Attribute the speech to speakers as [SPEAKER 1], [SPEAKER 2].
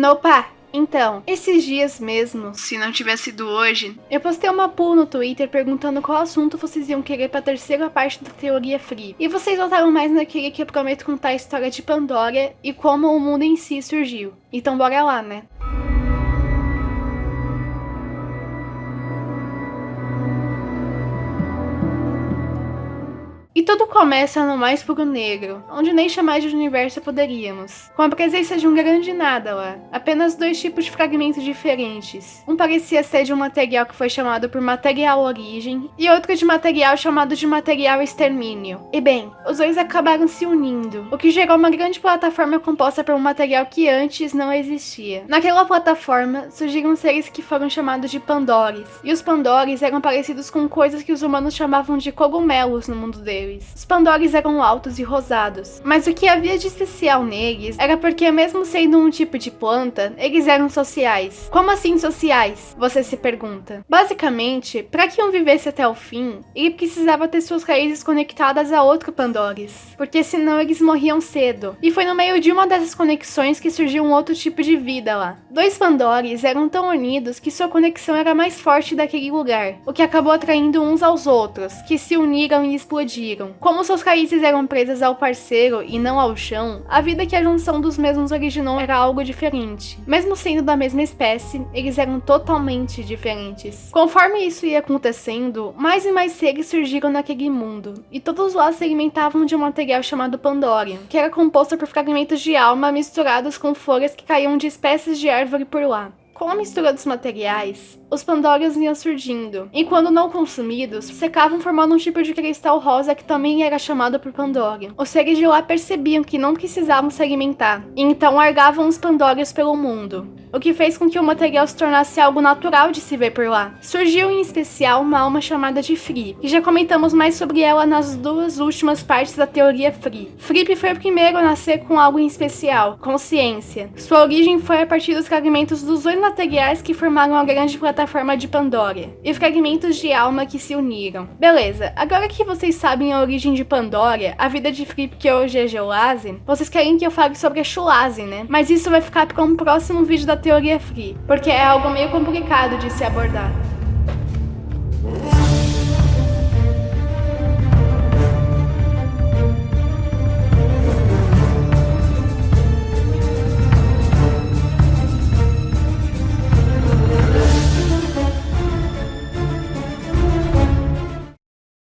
[SPEAKER 1] Nopa! Então, esses dias mesmo, se não tivesse sido hoje, eu postei uma poll no Twitter perguntando qual assunto vocês iam querer pra terceira parte da teoria free. E vocês votaram mais naquele que eu prometo contar a história de Pandora e como o mundo em si surgiu. Então bora lá, né? Tudo começa no mais puro negro, onde nem chamar de universo poderíamos, com a presença de um grande nada lá, apenas dois tipos de fragmentos diferentes. Um parecia ser de um material que foi chamado por material origem, e outro de material chamado de material extermínio. E bem, os dois acabaram se unindo, o que gerou uma grande plataforma composta por um material que antes não existia. Naquela plataforma, surgiram seres que foram chamados de Pandores, e os Pandores eram parecidos com coisas que os humanos chamavam de cogumelos no mundo deles Os Pandores eram altos e rosados, mas o que havia de especial neles era porque mesmo sendo um tipo de planta, eles eram sociais. Como assim sociais? Você se pergunta. Basicamente, para que um vivesse até o fim, ele precisava ter suas raízes conectadas a outro Pandores, porque senão eles morriam cedo. E foi no meio de uma dessas conexões que surgiu um outro tipo de vida lá. Dois Pandores eram tão unidos que sua conexão era mais forte daquele lugar, o que acabou atraindo uns aos outros, que se uniram e explodiram Como suas raízes eram presas ao parceiro e não ao chão, a vida que a junção dos mesmos originou era algo diferente. Mesmo sendo da mesma espécie, eles eram totalmente diferentes. Conforme isso ia acontecendo, mais e mais seres surgiram naquele mundo, e todos lá se alimentavam de um material chamado Pandora, que era composto por fragmentos de alma misturados com folhas que caíam de espécies de árvore por lá. Com a mistura dos materiais, os pandórios iam surgindo, e quando não consumidos, secavam formando um tipo de cristal rosa que também era chamado por Pandório. Os seres de lá percebiam que não precisavam se alimentar, e então largavam os pandórios pelo mundo, o que fez com que o material se tornasse algo natural de se ver por lá. Surgiu em especial uma alma chamada de Free, e já comentamos mais sobre ela nas duas últimas partes da teoria Free. Fripp foi o primeiro a nascer com algo em especial, consciência. Sua origem foi a partir dos fragmentos dos dois materiais que formaram a grande plataforma de Pandora e fragmentos de alma que se uniram. Beleza, agora que vocês sabem a origem de Pandora, a vida de Flip que hoje é Geolase, vocês querem que eu fale sobre a Chulase, né? Mas isso vai ficar para um próximo vídeo da teoria Free, porque é algo meio complicado de se abordar.